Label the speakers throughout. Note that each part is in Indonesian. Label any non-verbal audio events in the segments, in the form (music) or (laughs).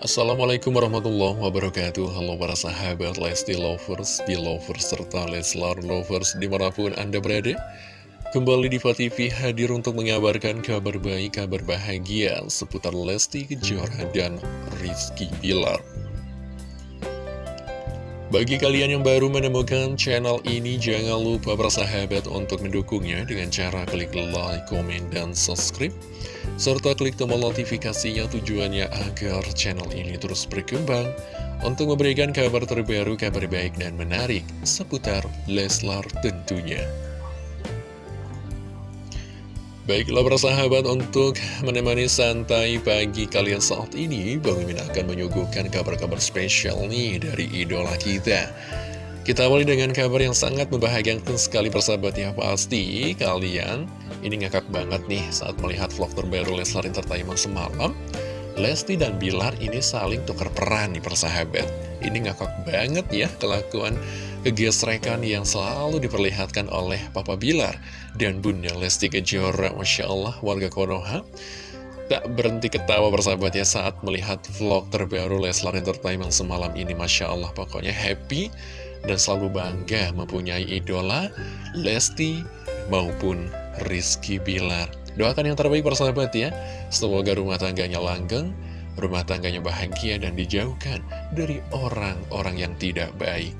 Speaker 1: Assalamualaikum warahmatullahi wabarakatuh. Halo para sahabat Lesti Lovers, Belovers, serta Leslar Lovers di mana pun Anda berada. Kembali di TV hadir untuk mengabarkan kabar baik, kabar bahagia seputar Lesti Kejora dan Rizky Bilar bagi kalian yang baru menemukan channel ini, jangan lupa bersahabat untuk mendukungnya dengan cara klik like, komen, dan subscribe. Serta klik tombol notifikasinya tujuannya agar channel ini terus berkembang untuk memberikan kabar terbaru, kabar baik, dan menarik seputar Leslar tentunya. Baiklah persahabat untuk menemani santai pagi kalian saat ini Bang Mimin akan menyuguhkan kabar-kabar spesial nih dari idola kita. Kita awali dengan kabar yang sangat membahagiakan sekali persahabat ya Pasti kalian ini ngakak banget nih saat melihat vlog terbaru Leslar Entertainment semalam Lesti dan Bilar ini saling tukar peran nih persahabat Ini ngakak banget ya kelakuan kegesrekan yang selalu diperlihatkan oleh Papa Bilar dan Bunda Lesti Kejora. Masya Allah, warga Konoha tak berhenti ketawa bersahabat ya saat melihat vlog terbaru Leslar Entertainment semalam ini. Masya Allah, pokoknya happy dan selalu bangga mempunyai idola Lesti maupun Rizky Bilar. Doakan yang terbaik persahabat ya, semoga rumah tangganya langgeng, rumah tangganya bahagia dan dijauhkan dari orang-orang yang tidak baik.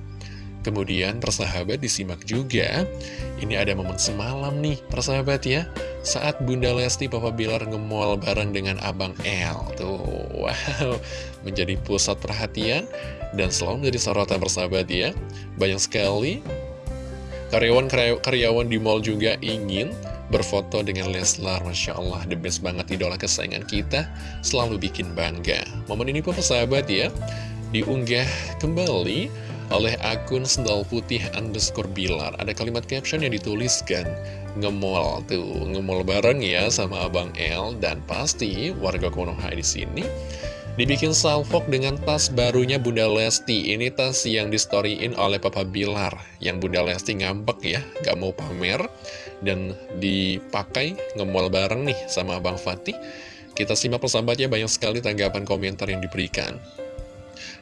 Speaker 1: Kemudian persahabat disimak juga. Ini ada momen semalam nih persahabat ya. Saat Bunda Lesti Papa Bilar ngemol bareng dengan Abang L Tuh wow. Menjadi pusat perhatian Dan selalu menjadi sorotan persahabat ya. Banyak sekali Karyawan-karyawan di mall juga ingin berfoto dengan Leslar Masya Allah, the best banget idola kesayangan kita. Selalu bikin bangga. Momen ini pun persahabat ya Diunggah kembali oleh akun sendal putih underscore bilar. Ada kalimat caption yang dituliskan Ngemol tuh, ngemol bareng ya sama Abang L Dan pasti warga Konoha di sini Dibikin salvok dengan tas barunya Bunda Lesti. Ini tas yang distoryin oleh Papa Bilar. Yang Bunda Lesti ngambek ya, gak mau pamer. Dan dipakai ngemol bareng nih sama Abang Fatih. Kita simak persahabatnya banyak sekali tanggapan komentar yang diberikan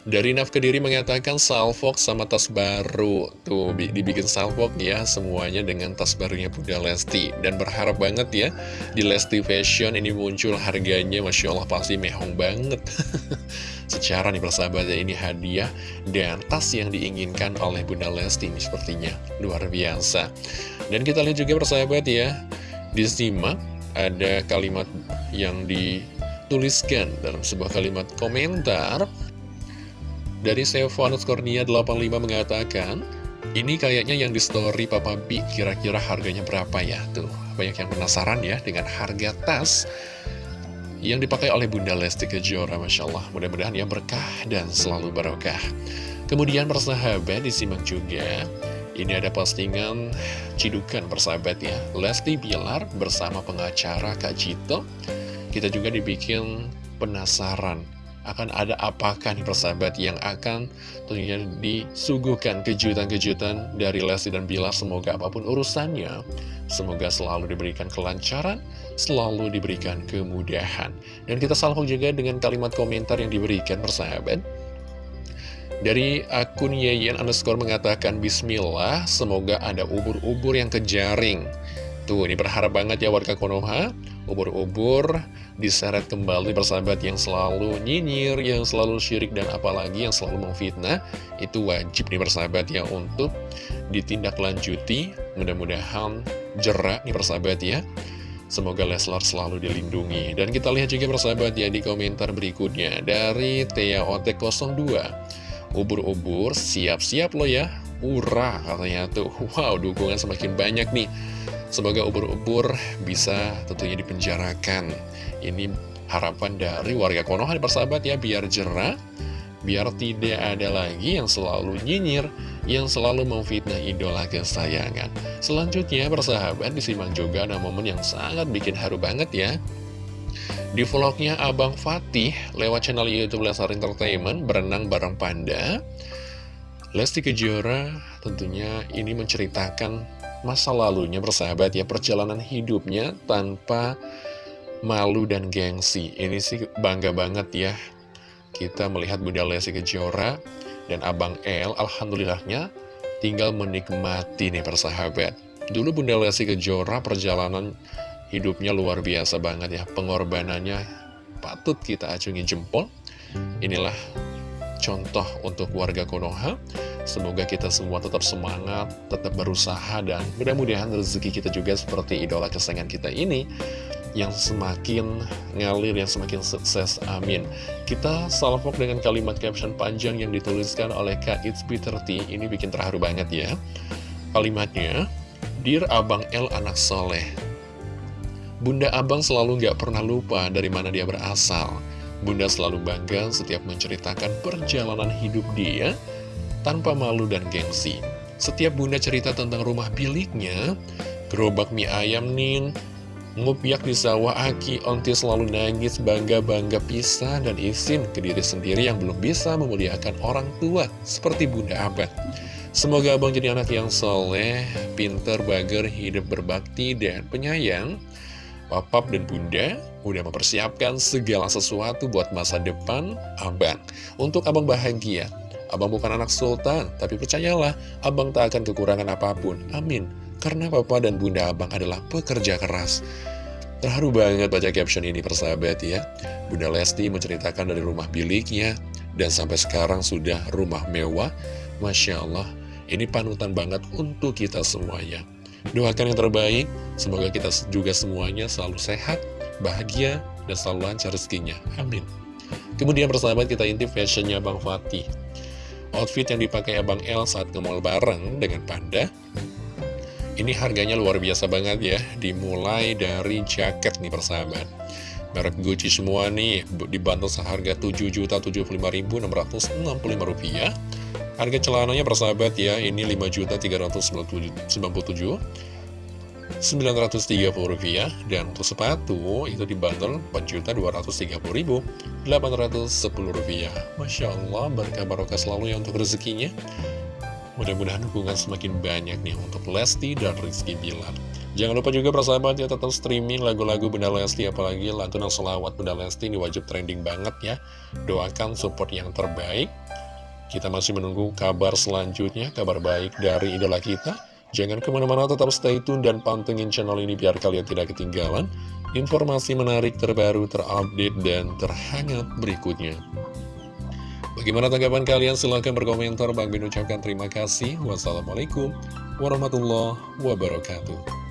Speaker 1: dari Naf Kediri mengatakan salvok sama tas baru. Tuh dibikin salvok ya semuanya dengan tas barunya Bunda Lesti. Dan berharap banget ya di Lesti Fashion ini muncul harganya Masya Allah pasti mehong banget. (laughs) Secara nih persahabat ya ini hadiah dan tas yang diinginkan oleh Bunda Lesti ini sepertinya. Luar biasa. Dan kita lihat juga persahabat ya Disimak ada kalimat yang dituliskan dalam sebuah kalimat komentar dari Sevanus Kornia 85 mengatakan, ini kayaknya yang di story Papa B kira-kira harganya berapa ya? Tuh, banyak yang penasaran ya dengan harga tas yang dipakai oleh Bunda Lesti Kejora, Masya Allah. Mudah-mudahan yang berkah dan selalu barokah. Kemudian persahabat disimak juga, ini ada postingan cidukan persahabat ya. Lesti Bilar bersama pengacara Kak Cito. Kita juga dibikin penasaran akan ada apakah nih persahabat yang akan tentunya disuguhkan kejutan-kejutan dari Lesti dan Bilar. Semoga apa pun urusannya semoga selalu diberikan kelancaran selalu diberikan kemudahan. Dan kita salvo juga dengan kalimat komentar yang diberikan persahabat. Dari akun Yeyen underscore mengatakan Bismillah semoga ada ubur-ubur yang kejaring Tuh ini berharap banget ya warga Konoha ubur-ubur diseret kembali bersahabat yang selalu nyinyir, yang selalu syirik dan apalagi yang selalu memfitnah. Itu wajib nih bersahabat ya untuk ditindaklanjuti. Mudah-mudahan jerak nih bersahabat ya. Semoga Leslar selalu dilindungi. Dan kita lihat juga bersahabat ya di komentar berikutnya. Dari Tia Otek 02 Ubur-ubur siap-siap lo ya Ura katanya tuh Wow dukungan semakin banyak nih Semoga ubur-ubur bisa tentunya dipenjarakan. Ini harapan dari warga Konoha persahabat ya, biar jerah, biar tidak ada lagi yang selalu nyinyir, yang selalu memfitnah idola kesayangan. Selanjutnya persahabat disimak juga ada momen yang sangat bikin haru banget ya. Di vlognya Abang Fatih lewat channel Youtube Lesar Entertainment berenang bareng Panda. Lesti Kejora tentunya ini menceritakan masa lalunya bersahabat ya perjalanan hidupnya tanpa malu dan gengsi ini sih bangga banget ya kita melihat Bunda Lesti Kejora dan Abang El, Alhamdulillahnya tinggal menikmati nih persahabat. Dulu Bunda Lesti Kejora perjalanan hidupnya luar biasa banget ya, pengorbanannya patut kita acungi jempol. Inilah contoh untuk warga Konoha. Semoga kita semua tetap semangat, tetap berusaha, dan mudah-mudahan rezeki kita juga seperti idola kesayangan kita ini yang semakin ngalir, yang semakin sukses, amin. Kita salvok dengan kalimat caption panjang yang dituliskan oleh Kak It's B30, ini bikin terharu banget ya. Kalimatnya, Dear Abang L anak soleh, Bunda Abang selalu gak pernah lupa dari mana dia berasal. Bunda selalu bangga setiap menceritakan perjalanan hidup dia tanpa malu dan gengsi. Setiap Bunda cerita tentang rumah biliknya, gerobak mie ayam nin, Ngupiak di sawah Aki, Onti selalu nangis bangga-bangga pisah dan izin ke diri sendiri yang belum bisa memuliakan orang tua seperti Bunda Abad. Semoga abang jadi anak yang soleh, pinter, bager, hidup berbakti, dan penyayang. Papap dan bunda udah mempersiapkan segala sesuatu buat masa depan abang. Untuk abang bahagia, abang bukan anak sultan, tapi percayalah, abang tak akan kekurangan apa pun. Amin. Karena papa dan bunda abang adalah pekerja keras. Terharu banget baca caption ini persahabat ya. Bunda Lesti menceritakan dari rumah biliknya dan sampai sekarang sudah rumah mewah. Masya Allah, ini panutan banget untuk kita semuanya. Doakan yang terbaik, semoga kita juga semuanya selalu sehat, bahagia, dan selalu lancar rezekinya. Amin. Kemudian persahabat kita intip fashionnya Bang Fatih. Outfit yang dipakai Abang El saat ke mall bareng dengan Panda ini harganya luar biasa banget ya, dimulai dari jaket nih persahabat. Merek Gucci semua nih dibantu seharga Rp7.075.665. Harga celananya persahabat ya, ini Rp5.397.930 rupiah dan untuk sepatu itu dibanderol Rp4.230.810 Masya Allah berkah barokah selalu ya untuk rezekinya Mudah-mudahan dukungan semakin banyak nih untuk Lesti dan Rizky Bilar. Jangan lupa juga persahabat ya tetap streaming lagu-lagu Bunda Lesti apalagi lantunan selawat Bunda Lesti ini wajib trending banget ya. Doakan support yang terbaik. Kita masih menunggu kabar selanjutnya, kabar baik dari idola kita. Jangan ke mana-mana tetap stay tune dan pantengin channel ini biar kalian tidak ketinggalan informasi menarik terbaru, terupdate, dan terhangat berikutnya. Bagaimana tanggapan kalian? Silahkan berkomentar. Bang Bin ucapkan terima kasih. Wassalamualaikum warahmatullahi wabarakatuh.